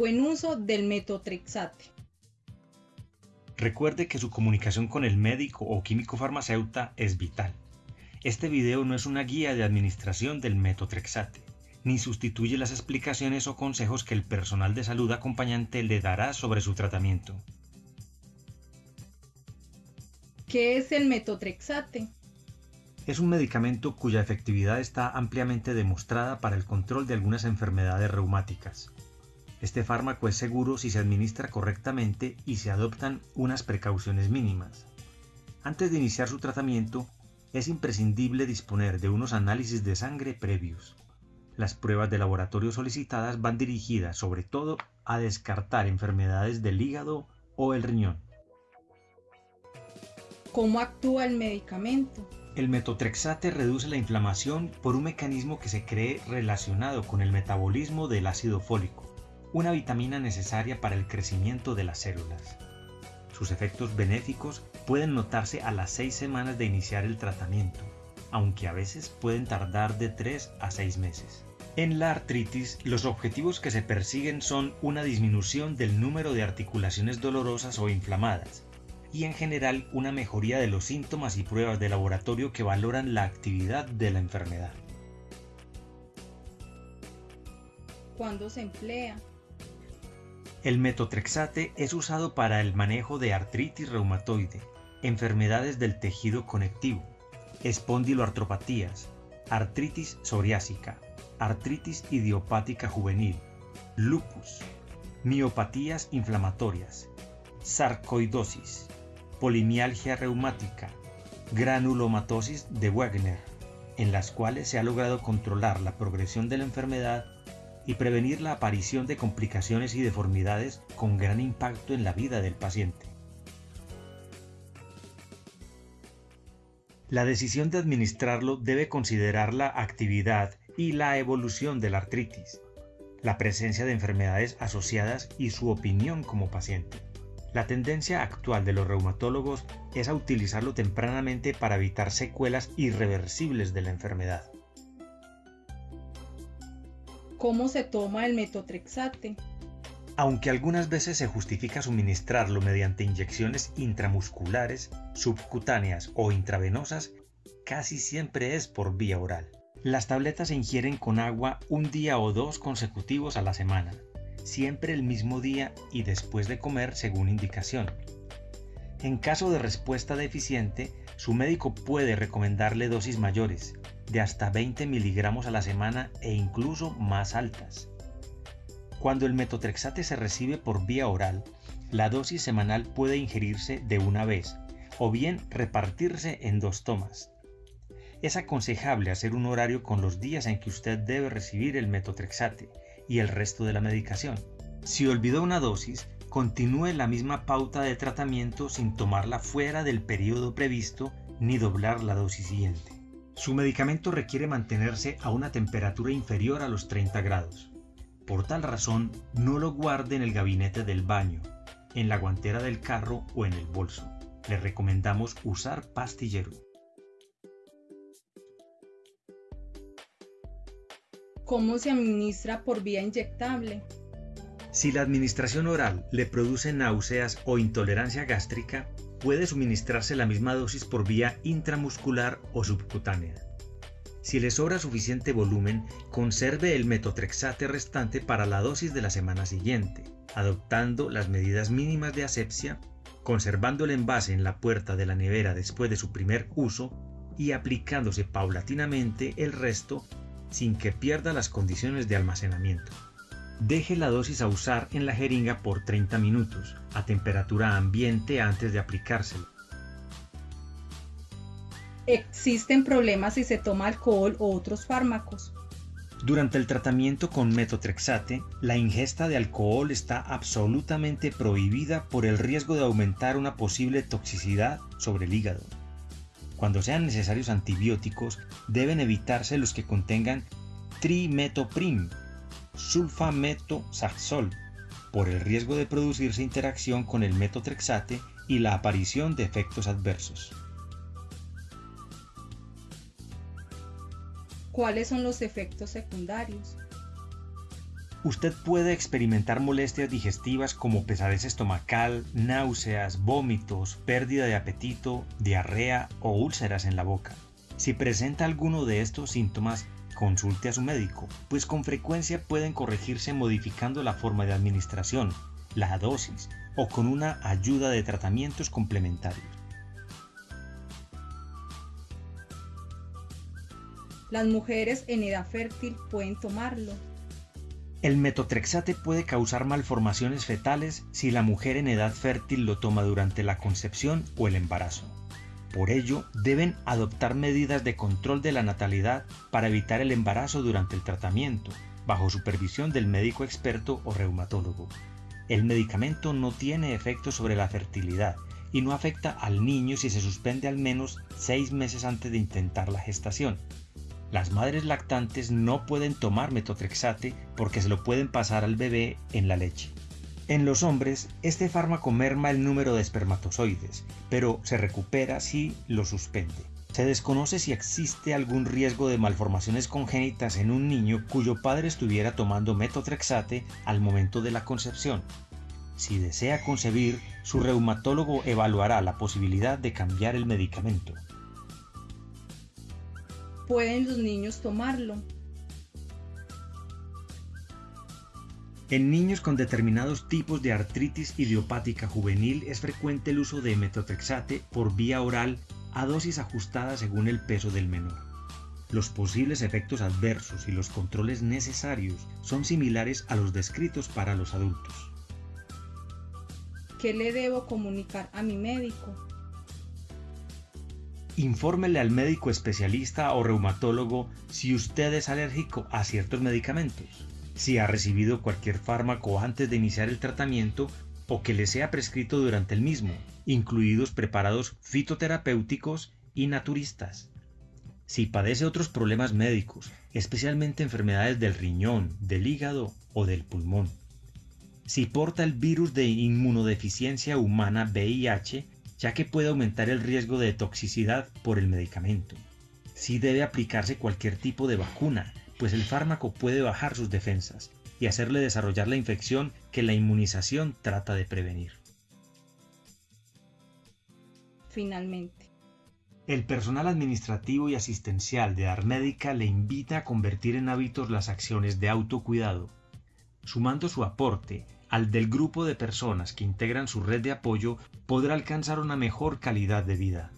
buen uso del metotrexate. Recuerde que su comunicación con el médico o químico farmacéuta es vital. Este video no es una guía de administración del metotrexate, ni sustituye las explicaciones o consejos que el personal de salud acompañante le dará sobre su tratamiento. ¿Qué es el metotrexate? Es un medicamento cuya efectividad está ampliamente demostrada para el control de algunas enfermedades reumáticas. Este fármaco es seguro si se administra correctamente y se adoptan unas precauciones mínimas. Antes de iniciar su tratamiento, es imprescindible disponer de unos análisis de sangre previos. Las pruebas de laboratorio solicitadas van dirigidas sobre todo a descartar enfermedades del hígado o el riñón. ¿Cómo actúa el medicamento? El metotrexate reduce la inflamación por un mecanismo que se cree relacionado con el metabolismo del ácido fólico una vitamina necesaria para el crecimiento de las células. Sus efectos benéficos pueden notarse a las 6 semanas de iniciar el tratamiento, aunque a veces pueden tardar de 3 a 6 meses. En la artritis, los objetivos que se persiguen son una disminución del número de articulaciones dolorosas o inflamadas, y en general una mejoría de los síntomas y pruebas de laboratorio que valoran la actividad de la enfermedad. ¿Cuándo se emplea? El metotrexate es usado para el manejo de artritis reumatoide, enfermedades del tejido conectivo, espondiloartropatías, artritis psoriásica, artritis idiopática juvenil, lupus, miopatías inflamatorias, sarcoidosis, polimialgia reumática, granulomatosis de Wagner, en las cuales se ha logrado controlar la progresión de la enfermedad y prevenir la aparición de complicaciones y deformidades con gran impacto en la vida del paciente. La decisión de administrarlo debe considerar la actividad y la evolución de la artritis, la presencia de enfermedades asociadas y su opinión como paciente. La tendencia actual de los reumatólogos es a utilizarlo tempranamente para evitar secuelas irreversibles de la enfermedad. ¿Cómo se toma el metotrexate? Aunque algunas veces se justifica suministrarlo mediante inyecciones intramusculares, subcutáneas o intravenosas, casi siempre es por vía oral. Las tabletas se ingieren con agua un día o dos consecutivos a la semana, siempre el mismo día y después de comer según indicación. En caso de respuesta deficiente, su médico puede recomendarle dosis mayores, de hasta 20 miligramos a la semana e incluso más altas. Cuando el metotrexate se recibe por vía oral, la dosis semanal puede ingerirse de una vez o bien repartirse en dos tomas. Es aconsejable hacer un horario con los días en que usted debe recibir el metotrexate y el resto de la medicación. Si olvidó una dosis, continúe la misma pauta de tratamiento sin tomarla fuera del periodo previsto ni doblar la dosis siguiente. Su medicamento requiere mantenerse a una temperatura inferior a los 30 grados. Por tal razón, no lo guarde en el gabinete del baño, en la guantera del carro o en el bolso. Le recomendamos usar pastillero. ¿Cómo se administra por vía inyectable? Si la administración oral le produce náuseas o intolerancia gástrica, puede suministrarse la misma dosis por vía intramuscular o subcutánea. Si le sobra suficiente volumen, conserve el metotrexate restante para la dosis de la semana siguiente, adoptando las medidas mínimas de asepsia, conservando el envase en la puerta de la nevera después de su primer uso y aplicándose paulatinamente el resto sin que pierda las condiciones de almacenamiento. Deje la dosis a usar en la jeringa por 30 minutos, a temperatura ambiente antes de aplicárselo. ¿Existen problemas si se toma alcohol o otros fármacos? Durante el tratamiento con metotrexate, la ingesta de alcohol está absolutamente prohibida por el riesgo de aumentar una posible toxicidad sobre el hígado. Cuando sean necesarios antibióticos, deben evitarse los que contengan trimetoprim, sulfametosazol por el riesgo de producirse interacción con el metotrexate y la aparición de efectos adversos. ¿Cuáles son los efectos secundarios? Usted puede experimentar molestias digestivas como pesadez estomacal, náuseas, vómitos, pérdida de apetito, diarrea o úlceras en la boca. Si presenta alguno de estos síntomas, consulte a su médico, pues con frecuencia pueden corregirse modificando la forma de administración, la dosis o con una ayuda de tratamientos complementarios. Las mujeres en edad fértil pueden tomarlo. El metotrexate puede causar malformaciones fetales si la mujer en edad fértil lo toma durante la concepción o el embarazo. Por ello, deben adoptar medidas de control de la natalidad para evitar el embarazo durante el tratamiento, bajo supervisión del médico experto o reumatólogo. El medicamento no tiene efecto sobre la fertilidad y no afecta al niño si se suspende al menos seis meses antes de intentar la gestación, las madres lactantes no pueden tomar metotrexate porque se lo pueden pasar al bebé en la leche. En los hombres, este fármaco merma el número de espermatozoides, pero se recupera si lo suspende. Se desconoce si existe algún riesgo de malformaciones congénitas en un niño cuyo padre estuviera tomando metotrexate al momento de la concepción. Si desea concebir, su reumatólogo evaluará la posibilidad de cambiar el medicamento pueden los niños tomarlo. En niños con determinados tipos de artritis idiopática juvenil es frecuente el uso de metotrexate por vía oral a dosis ajustadas según el peso del menor. Los posibles efectos adversos y los controles necesarios son similares a los descritos para los adultos. ¿Qué le debo comunicar a mi médico? infórmele al médico especialista o reumatólogo si usted es alérgico a ciertos medicamentos, si ha recibido cualquier fármaco antes de iniciar el tratamiento o que le sea prescrito durante el mismo, incluidos preparados fitoterapéuticos y naturistas. Si padece otros problemas médicos, especialmente enfermedades del riñón, del hígado o del pulmón. Si porta el virus de inmunodeficiencia humana VIH ya que puede aumentar el riesgo de toxicidad por el medicamento. Sí debe aplicarse cualquier tipo de vacuna, pues el fármaco puede bajar sus defensas y hacerle desarrollar la infección que la inmunización trata de prevenir. Finalmente. El personal administrativo y asistencial de Armédica le invita a convertir en hábitos las acciones de autocuidado, sumando su aporte al del grupo de personas que integran su red de apoyo podrá alcanzar una mejor calidad de vida.